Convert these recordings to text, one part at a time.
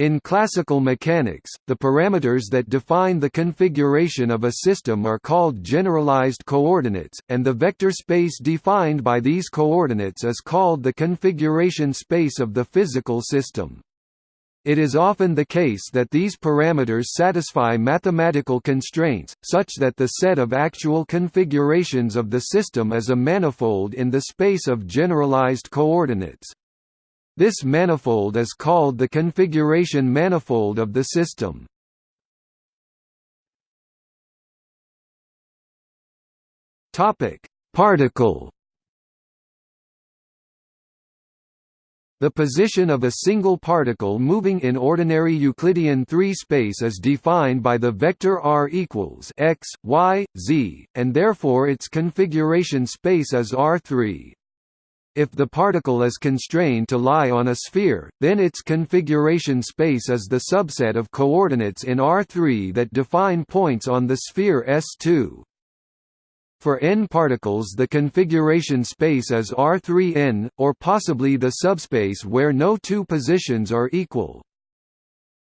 In classical mechanics, the parameters that define the configuration of a system are called generalized coordinates, and the vector space defined by these coordinates is called the configuration space of the physical system. It is often the case that these parameters satisfy mathematical constraints, such that the set of actual configurations of the system is a manifold in the space of generalized coordinates. This manifold is called the configuration manifold of the system. Topic: Particle. The position of a single particle moving in ordinary Euclidean 3 space is defined by the vector r equals x, y, z, and therefore its configuration space is R3. If the particle is constrained to lie on a sphere, then its configuration space is the subset of coordinates in R3 that define points on the sphere S2. For n particles the configuration space is R3n, or possibly the subspace where no two positions are equal.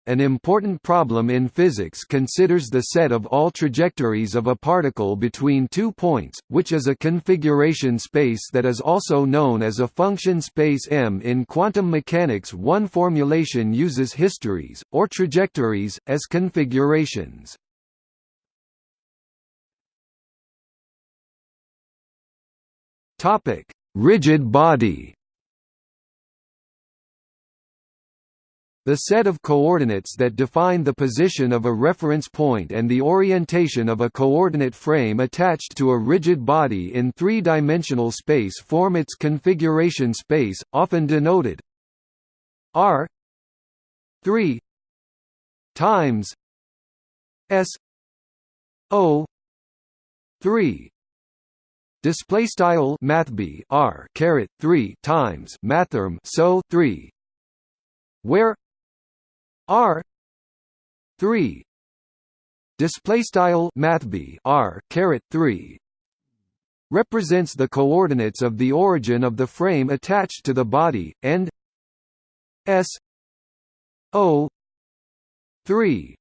An important problem in physics considers the set of all trajectories of a particle between two points, which is a configuration space that is also known as a function space M. In quantum mechanics one formulation uses histories, or trajectories, as configurations. Rigid body The set of coordinates that define the position of a reference point and the orientation of a coordinate frame attached to a rigid body in three-dimensional space form its configuration space, often denoted R 3 times S O 3 display style mathb r caret 3 times mathrm so 3 where R three. Display style mathb R caret 3 represents the coordinates of the origin of the frame attached to the body and S O 3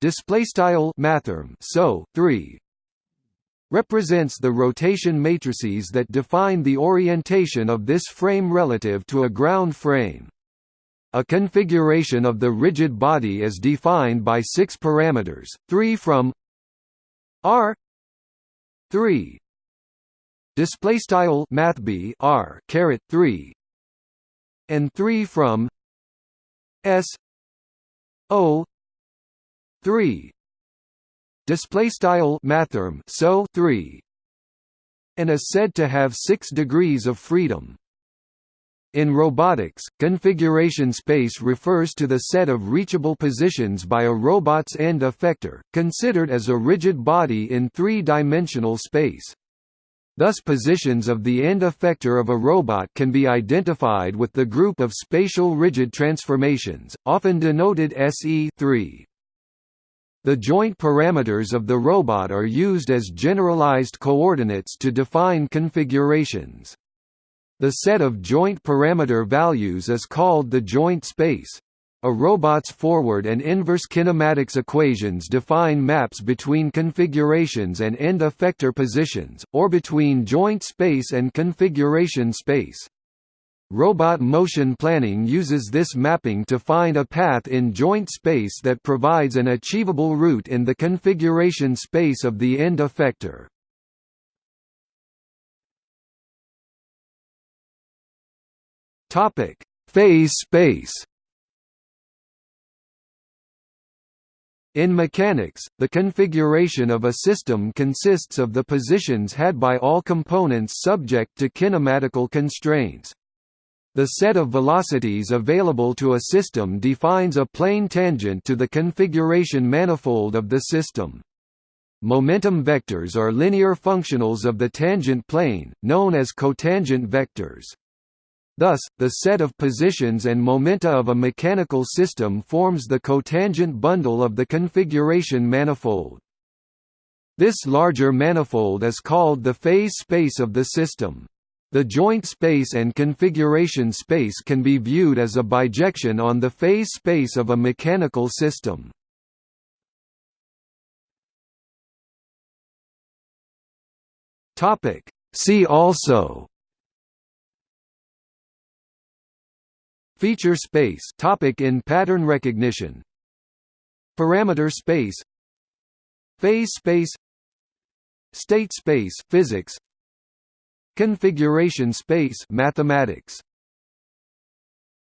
display style mathrm so 3 represents the rotation matrices that define the orientation of this frame relative to a ground frame a configuration of the rigid body is defined by six parameters, three from R three display style mathb R caret three and three from S O three display style mathrm so three and is said to have six degrees of freedom. In robotics, configuration space refers to the set of reachable positions by a robot's end effector, considered as a rigid body in three-dimensional space. Thus positions of the end effector of a robot can be identified with the group of spatial rigid transformations, often denoted SE3. The joint parameters of the robot are used as generalized coordinates to define configurations. The set of joint parameter values is called the joint space. A robot's forward and inverse kinematics equations define maps between configurations and end effector positions, or between joint space and configuration space. Robot motion planning uses this mapping to find a path in joint space that provides an achievable route in the configuration space of the end effector. Topic: Phase space. In mechanics, the configuration of a system consists of the positions had by all components subject to kinematical constraints. The set of velocities available to a system defines a plane tangent to the configuration manifold of the system. Momentum vectors are linear functionals of the tangent plane, known as cotangent vectors. Thus, the set of positions and momenta of a mechanical system forms the cotangent bundle of the configuration manifold. This larger manifold is called the phase space of the system. The joint space and configuration space can be viewed as a bijection on the phase space of a mechanical system. See also Feature space. Topic in pattern recognition. Parameter space. Phase space. State space. Physics. Configuration space. Mathematics